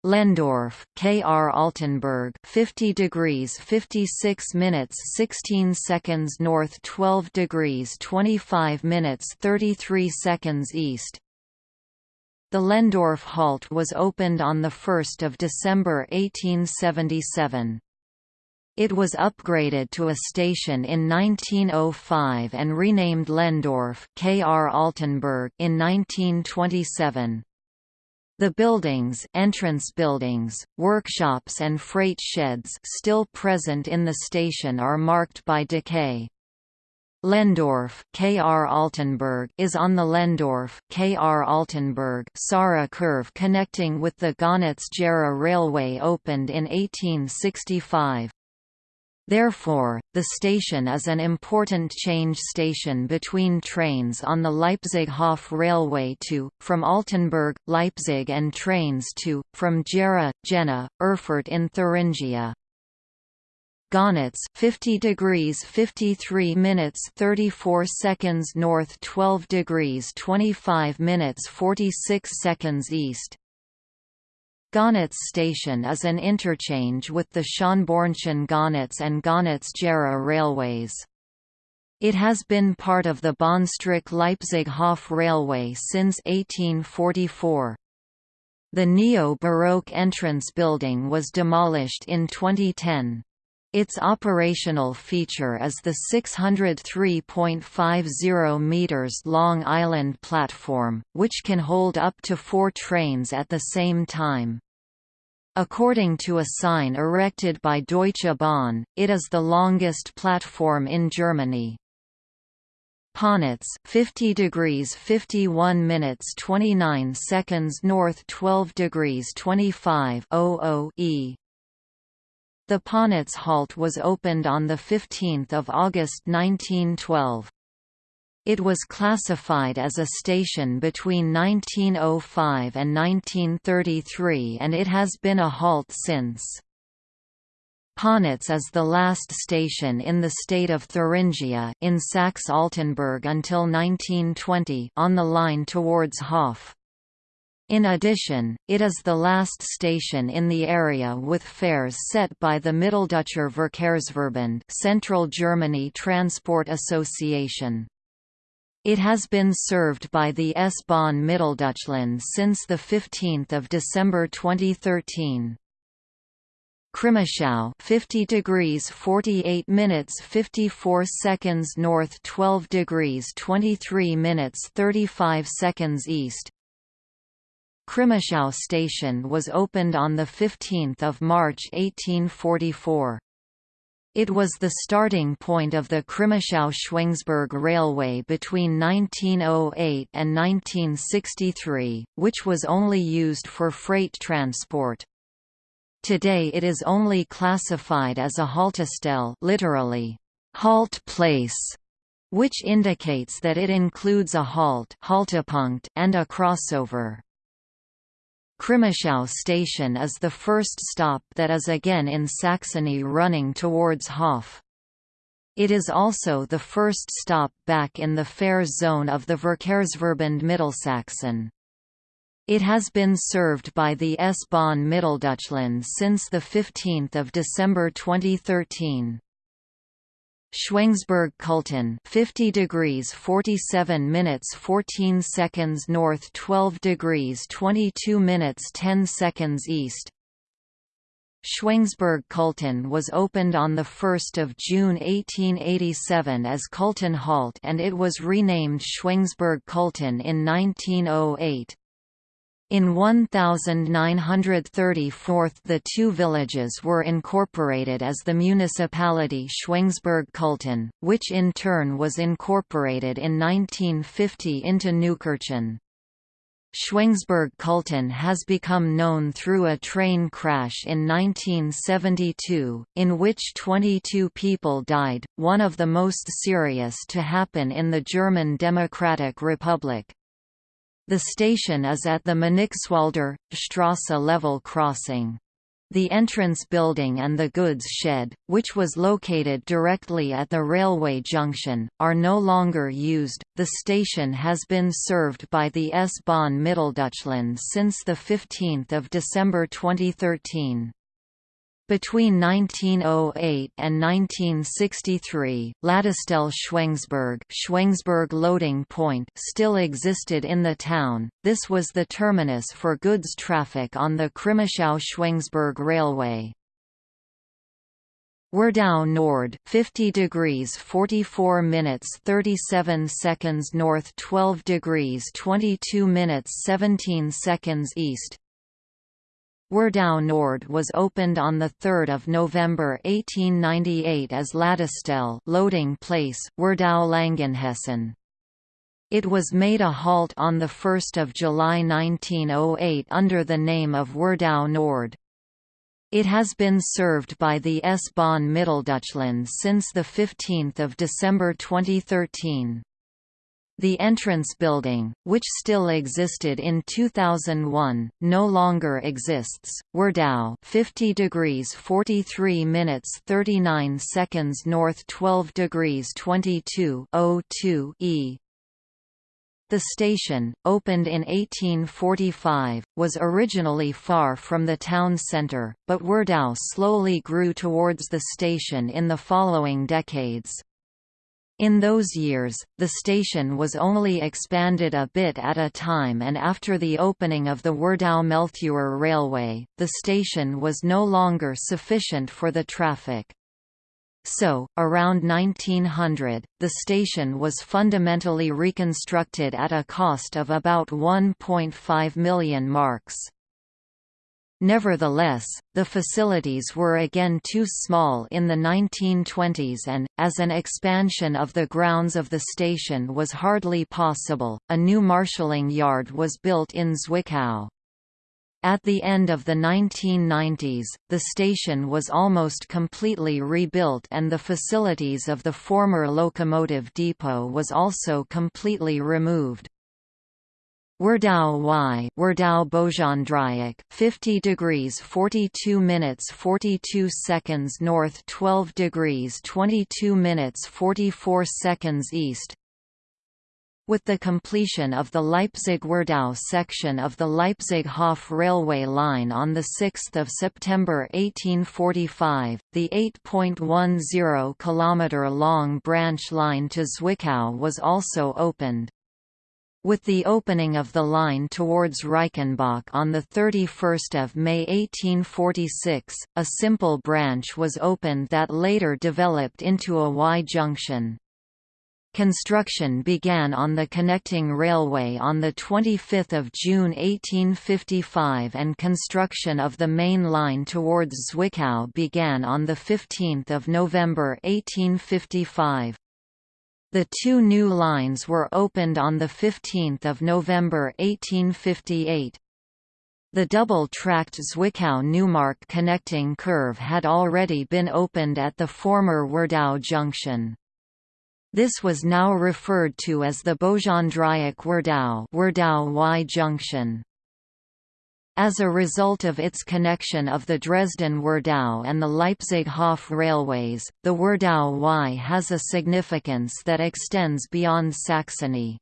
Lehndorf, K. R. Altenburg 50 degrees 56 minutes 16 seconds north 12 degrees 25 minutes 33 seconds east The Lehndorf halt was opened on 1 December 1877. It was upgraded to a station in 1905 and renamed Lehndorf K. R. Altenburg in 1927. The buildings entrance buildings, workshops and freight sheds still present in the station are marked by decay. Lehndorf KR Altenburg is on the Lehndorf KR Altenburg Saara curve connecting with the Gößnitz-Gera Railway opened in 1865. Therefore, the station is an important change station between trains on the Leipzig-Hof railway to, from Altenburg, Leipzig and trains to, from Gera, Jena, Erfurt in Thuringia. Gößnitz 50 degrees 53 minutes 34 seconds north 12 degrees 25 minutes 46 seconds east Gößnitz station is an interchange with the Schönbornchen-Gößnitz and Gößnitz-Gera railways. It has been part of the Bahnstreck-Leipzig-Hof railway since 1844. The neo-Baroque entrance building was demolished in 2010. Its operational feature is the 603.50 meters long island platform, which can hold up to four trains at the same time. According to a sign erected by Deutsche Bahn, it is the longest platform in Germany. Ponitz 50 degrees 51 minutes 29 seconds north 12 degrees 25 E the Ponitz halt was opened on 15 August 1912. It was classified as a station between 1905 and 1933 and it has been a halt since. Ponitz is the last station in the state of Thuringia in Saxe-Altenburg until 1920 on the line towards Hof. In addition, it is the last station in the area with fares set by the Mitteldeutscher Verkehrsverband Central Germany Transport Association. It has been served by the S-Bahn Mitteldeutschland since 15 December 2013. Crimmitschau 50 degrees 48 minutes 54 seconds north 12 degrees 23 minutes 35 seconds east Crimmitschau station was opened on 15 March 1844. It was the starting point of the Crimmitschau-Schweinsburg Railway between 1908 and 1963, which was only used for freight transport. Today it is only classified as a Haltestelle literally, halt place, which indicates that it includes a halt and a crossover. Crimmitschau station is the first stop that is again in Saxony running towards Hof. It is also the first stop back in the fare zone of the Verkehrsverbund Mittelsachsen. It has been served by the S-Bahn Mitteldeutschland since 15 December 2013. Schweinsburg Culten 50 degrees 47 minutes 14 seconds north 12 degrees 22 minutes 10 seconds east Schweinsburg Culten was opened on 1 June 1887 as Culten Halt and it was renamed Schweinsburg Culten in 1908. In 1934 the two villages were incorporated as the municipality Schweinsburg-Culten, which in turn was incorporated in 1950 into Neukirchen. Schweinsburg-Culten has become known through a train crash in 1972, in which 22 people died, one of the most serious to happen in the German Democratic Republic. The station is at the Mönchswalder, Strasse level crossing. The entrance building and the goods shed, which was located directly at the railway junction, are no longer used. The station has been served by the S-Bahn Mitteldeutschland since 15 December 2013. Between 1908 and 1963, Ladestelle Schweinsburg, Schweinsburg loading point still existed in the town. This was the terminus for goods traffic on the Crimmitschau-Schweinsburg railway. Werdau Nord 50 degrees 44 minutes 37 seconds north 12 degrees 22 minutes 17 seconds east Werdau Nord was opened on 3 November 1898 as Ladestelle loading place, Werdau Langenhessen. It was made a halt on 1 July 1908 under the name of Werdau Nord. It has been served by the S-Bahn Mitteldeutschland since 15 December 2013. The entrance building, which still existed in 2001, no longer exists. Werdau, 50 degrees 43 minutes 39 seconds north, 12 degrees 22 02 e. The station, opened in 1845, was originally far from the town centre, but Werdau slowly grew towards the station in the following decades. In those years, the station was only expanded a bit at a time and after the opening of the Werdau-Mehltheuer Railway, the station was no longer sufficient for the traffic. So, around 1900, the station was fundamentally reconstructed at a cost of about 1.5 million marks. Nevertheless, the facilities were again too small in the 1920s and, as an expansion of the grounds of the station was hardly possible, a new marshalling yard was built in Zwickau. At the end of the 1990s, the station was almost completely rebuilt and the facilities of the former locomotive depot was also completely removed. Werdau Y Werdau Bogendreieck 50 degrees 42 minutes 42 seconds north 12 degrees 22 minutes 44 seconds east with the completion of the Leipzig-Werdau section of the Leipzig-Hof railway line on 6 September 1845, the 8.10 km-long branch line to Zwickau was also opened. With the opening of the line towards Reichenbach on 31 May 1846, a simple branch was opened that later developed into a Y-junction. Construction began on the connecting railway on 25 June 1855 and construction of the main line towards Zwickau began on 15 November 1855. The two new lines were opened on 15 November 1858. The double-tracked Zwickau-Neumarkt connecting curve had already been opened at the former Werdau junction. This was now referred to as the Bogendreieck-Werdau Werdau Y junction. As a result of its connection of the Dresden-Werdau and the Leipzig-Hof railways, the Werdau Y has a significance that extends beyond Saxony.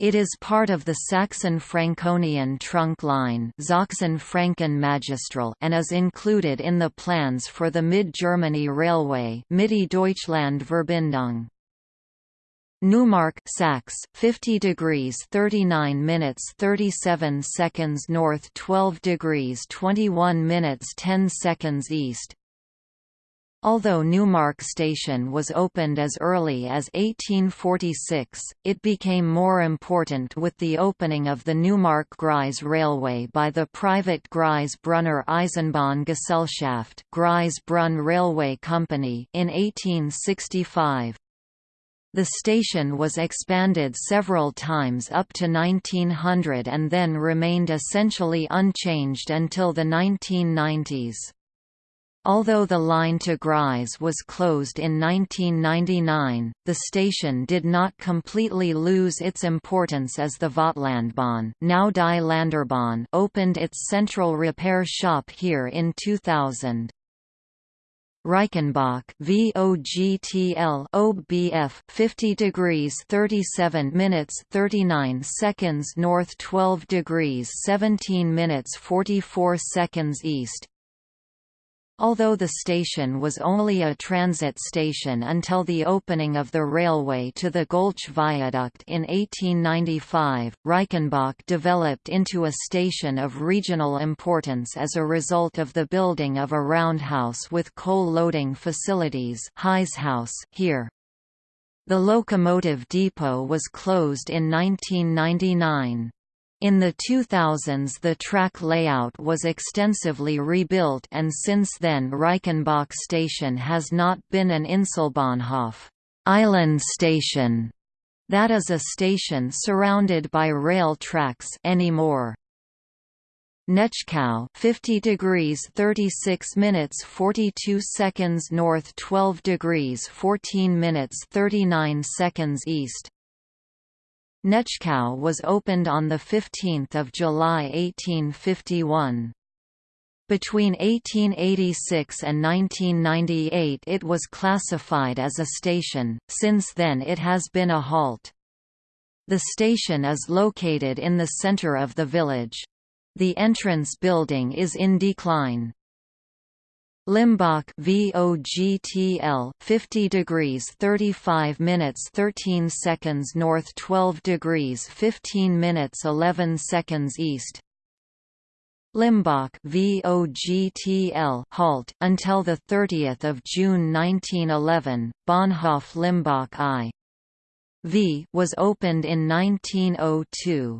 It is part of the Saxon-Franconian trunk line and is included in the plans for the Mid-Germany Railway Mitte-Deutschland-Verbindung. Neumark Sax 50 degrees 39 minutes 37 seconds north 12 degrees 21 minutes 10 seconds east Although Neumark station was opened as early as 1846, it became more important with the opening of the Neumark-Greiz railway by the private Greiz-Brunner Eisenbahngesellschaft Greiz-Brunn Railway Company in 1865. The station was expanded several times up to 1900 and then remained essentially unchanged until the 1990s. Although the line to Greiz was closed in 1999, the station did not completely lose its importance as the Vogtlandbahn now Die Länderbahn opened its central repair shop here in 2000. Reichenbach VOGTL OBF 50 degrees 37 minutes 39 seconds north 12 degrees 17 minutes 44 seconds east Although the station was only a transit station until the opening of the railway to the Göltzsch Viaduct in 1895, Reichenbach developed into a station of regional importance as a result of the building of a roundhouse with coal loading facilities here. The locomotive depot was closed in 1999. In the 2000s the track layout was extensively rebuilt and since then Reichenbach station has not been an Inselbahnhof island station, that is a station surrounded by rail tracks anymore. Netzschkau 50 degrees 36 minutes 42 seconds north 12 degrees 14 minutes 39 seconds east Netzschkau was opened on 15 July 1851. Between 1886 and 1998 it was classified as a station, since then it has been a halt. The station is located in the center of the village. The entrance building is in decline. Limbach VOGTL 50 degrees 35 minutes 13 seconds north 12 degrees 15 minutes 11 seconds east. Limbach VOGTL halt until the 30th of June 1911 Bonhof Limbach I. V was opened in 1902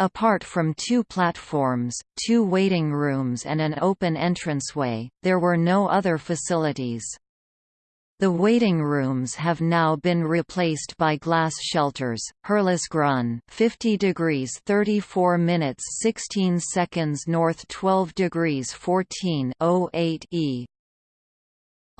Apart from two platforms, two waiting rooms and an open entranceway, there were no other facilities. The waiting rooms have now been replaced by glass shelters. Herlasgrün, 50 degrees 34 minutes 16 seconds north 12 degrees 14 08 E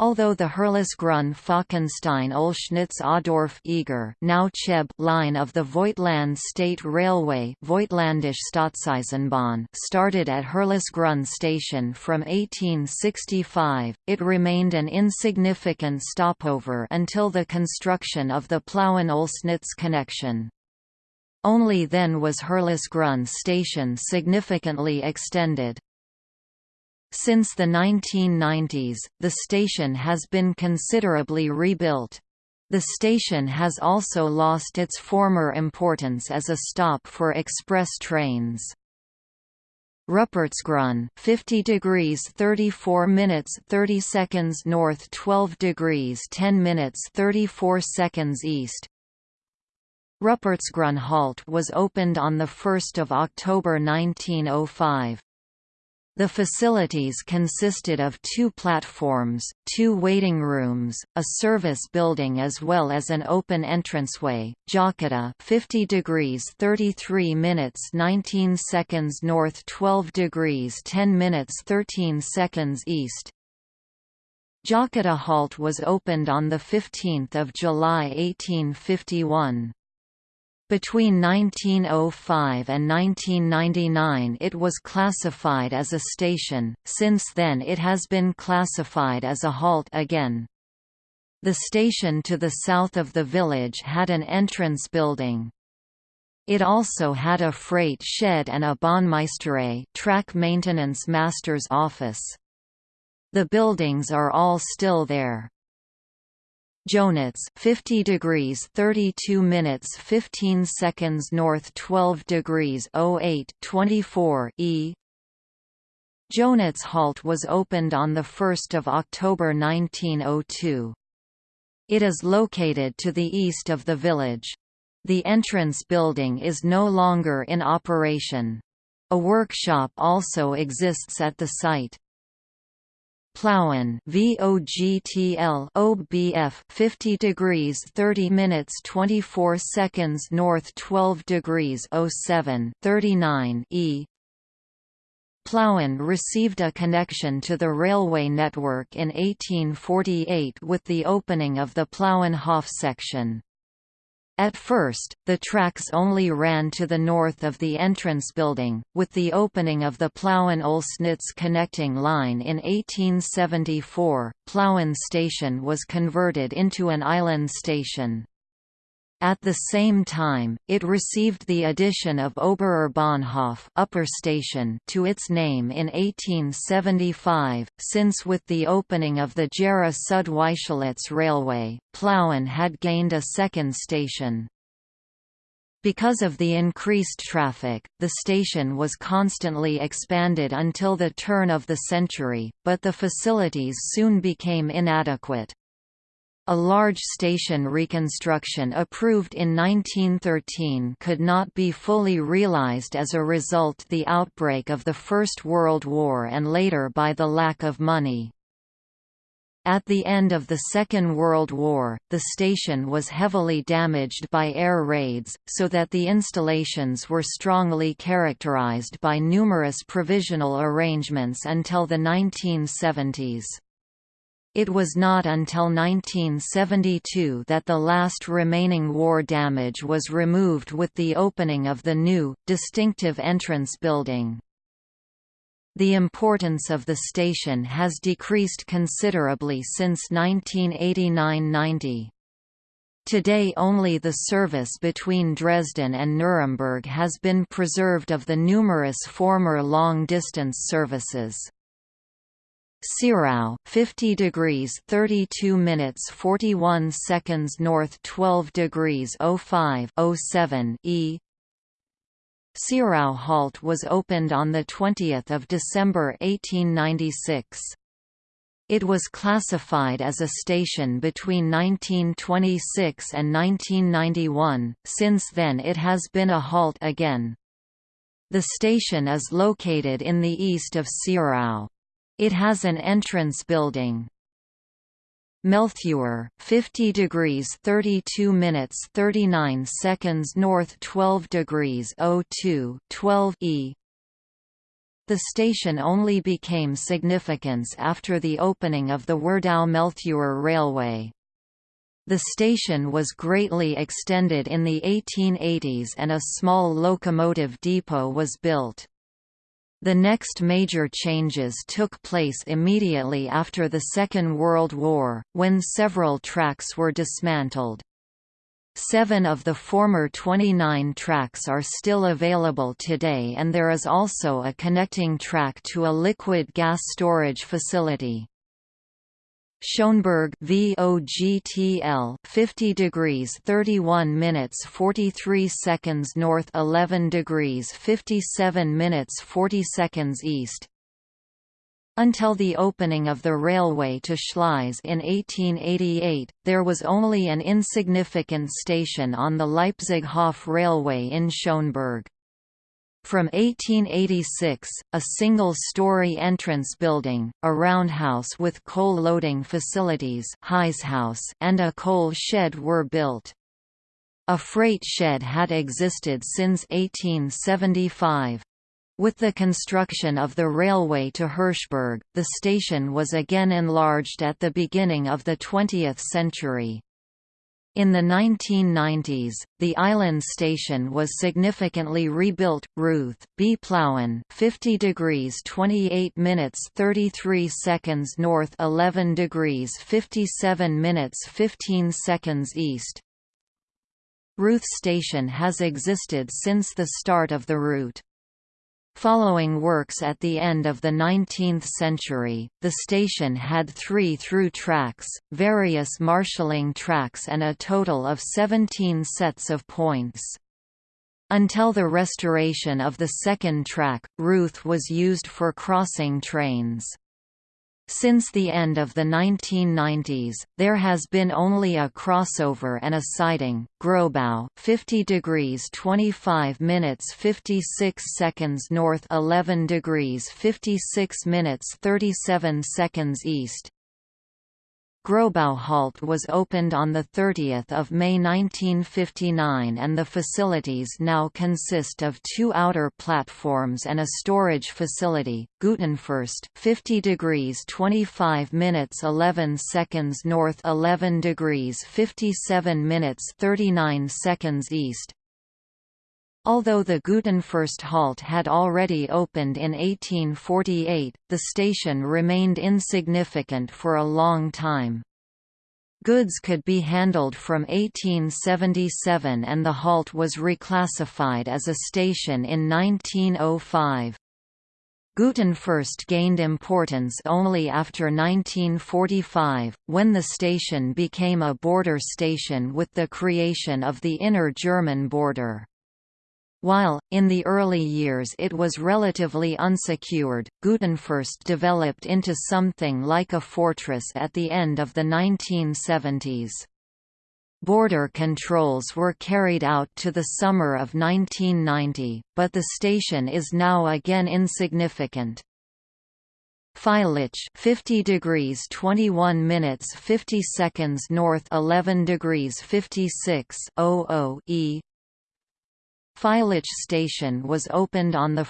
Although the Herlasgrün Falkenstein Oelsnitz Adorf Eger now Cheb line of the Voigtland State Railway Staatseisenbahn started at Herlasgrün station from 1865, it remained an insignificant stopover until the construction of the Plauen-Oelsnitz connection. Only then was Herlasgrün station significantly extended. Since the 1990s, the station has been considerably rebuilt. The station has also lost its former importance as a stop for express trains. Ruppertsgrün 50 degrees 34 minutes 30 seconds north 12 degrees 10 minutes 34 seconds east halt was opened on 1 October 1905. The facilities consisted of two platforms, two waiting rooms, a service building as well as an open entranceway. Jocketa 50 degrees 33 minutes 19 seconds north 12 degrees 10 minutes 13 seconds east. Jocketa Halt was opened on 15 July 1851. Between 1905 and 1999 it was classified as a station, since then it has been classified as a halt again. The station to the south of the village had an entrance building. It also had a freight shed and a Bahnmeisterei track maintenance master's office. The buildings are all still there. Jößnitz 50 degrees 32 minutes 15 seconds north 12 degrees 08 24 E Jößnitz Halt was opened on 1 October 1902. It is located to the east of the village. The entrance building is no longer in operation. A workshop also exists at the site. Plauen VOGTL OBF 50 degrees 30 minutes 24 seconds north 12 degrees 07 39 E Plauen received a connection to the railway network in 1848 with the opening of the Plauenhof section. At first, the tracks only ran to the north of the entrance building, with the opening of the Plauen-Oelsnitz connecting line in 1874, Plauen station was converted into an island station. At the same time, it received the addition of Oberer Bahnhof upper station to its name in 1875, since with the opening of the Gera Südweischlitz railway, Plauen had gained a second station. Because of the increased traffic, the station was constantly expanded until the turn of the century, but the facilities soon became inadequate. A large station reconstruction approved in 1913 could not be fully realized as a result the outbreak of the First World War and later by the lack of money. At the end of the Second World War, the station was heavily damaged by air raids, so that the installations were strongly characterized by numerous provisional arrangements until the 1970s. It was not until 1972 that the last remaining war damage was removed with the opening of the new, distinctive entrance building. The importance of the station has decreased considerably since 1989–90. Today only the service between Dresden and Nuremberg has been preserved of the numerous former long-distance services. Syrau, 50 degrees 32 minutes 41 seconds north 12 degrees 05 07 E Syrau Halt was opened on 20 December 1896. It was classified as a station between 1926 and 1991, since then it has been a halt again. The station is located in the east of Syrau. It has an entrance building. Mehltheuer, 50 degrees 32 minutes 39 seconds north 12 degrees 02 12 E The station only became significance after the opening of the Werdau-Mehltheuer Railway. The station was greatly extended in the 1880s and a small locomotive depot was built. The next major changes took place immediately after the Second World War, when several tracks were dismantled. Seven of the former 29 tracks are still available today and there is also a connecting track to a liquid gas storage facility. Schönberg VOGTL 50 degrees 31 minutes 43 seconds north 11 degrees 57 minutes 40 seconds east Until the opening of the railway to Schleiz in 1888, there was only an insignificant station on the Leipzig Hof Railway in Schönberg. From 1886, a single-story entrance building, a roundhouse with coal loading facilities and a coal shed were built. A freight shed had existed since 1875. With the construction of the railway to Hirschberg, the station was again enlarged at the beginning of the 20th century. In the 1990s, the island station was significantly rebuilt. Reuth B. Plauen, 50 degrees 28 minutes 33 seconds north, 11 degrees 57 minutes 15 seconds east. Reuth Station has existed since the start of the route. Following works at the end of the 19th century, the station had three through tracks, various marshalling tracks and a total of 17 sets of points. Until the restoration of the second track, Reuth was used for crossing trains. Since the end of the 1990s, there has been only a crossover and a siding, Grobau, 50 degrees 25 minutes 56 seconds north, 11 degrees 56 minutes 37 seconds east. Grobau Halt was opened on 30 May 1959 and the facilities now consist of two outer platforms and a storage facility, Gutenfürst 50 degrees 25 minutes 11 seconds north 11 degrees 57 minutes 39 seconds east, Although the Gutenfürst halt had already opened in 1848, the station remained insignificant for a long time. Goods could be handled from 1877 and the halt was reclassified as a station in 1905. Gutenfürst gained importance only after 1945, when the station became a border station with the creation of the inner German border. While, in the early years it was relatively unsecured, Gutenfürst developed into something like a fortress at the end of the 1970s. Border controls were carried out to the summer of 1990, but the station is now again insignificant. Feilitzsch 50 degrees 21 minutes 50 seconds north 11 degrees 56 00 E Feilitzsch station was opened on 1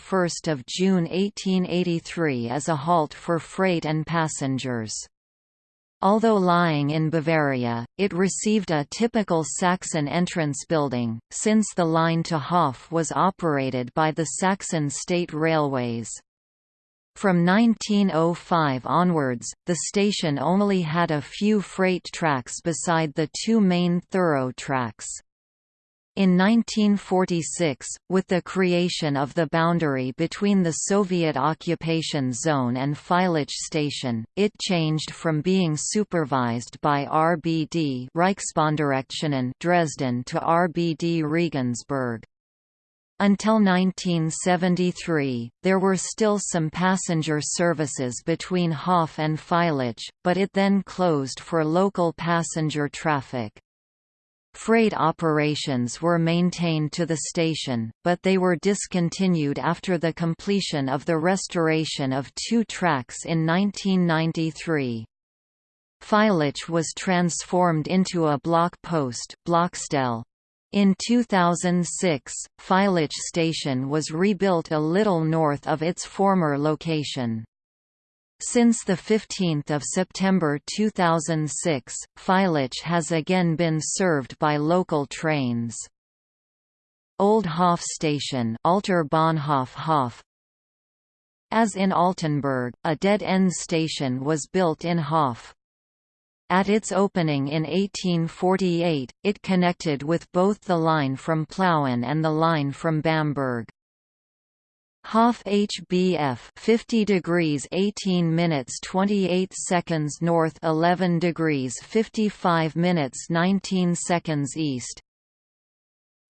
June 1883 as a halt for freight and passengers. Although lying in Bavaria, it received a typical Saxon entrance building, since the line to Hof was operated by the Saxon State Railways. From 1905 onwards, the station only had a few freight tracks beside the two main thorough tracks. In 1946, with the creation of the boundary between the Soviet occupation zone and Feilitzsch station, it changed from being supervised by RBD Dresden to RBD Regensburg. Until 1973, there were still some passenger services between Hof and Feilitzsch, but it then closed for local passenger traffic. Freight operations were maintained to the station, but they were discontinued after the completion of the restoration of two tracks in 1993. Feilitzsch was transformed into a block post Blockstelle. In 2006, Feilitzsch station was rebuilt a little north of its former location. Since 15 September 2006, Feilitzsch has again been served by local trains. Old Hof Station Alter Bahnhof Hof As in Altenburg, a dead-end station was built in Hof. At its opening in 1848, it connected with both the line from Plauen and the line from Bamberg. Hof HBF 50 degrees 18 minutes 28 seconds north 11 degrees 55 minutes 19 seconds east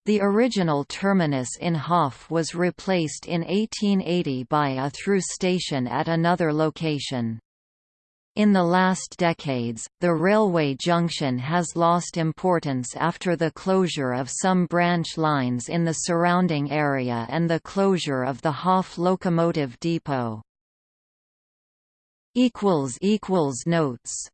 The original terminus in Hof was replaced in 1880 by a through station at another location. In the last decades, the railway junction has lost importance after the closure of some branch lines in the surrounding area and the closure of the Hof locomotive depot. Notes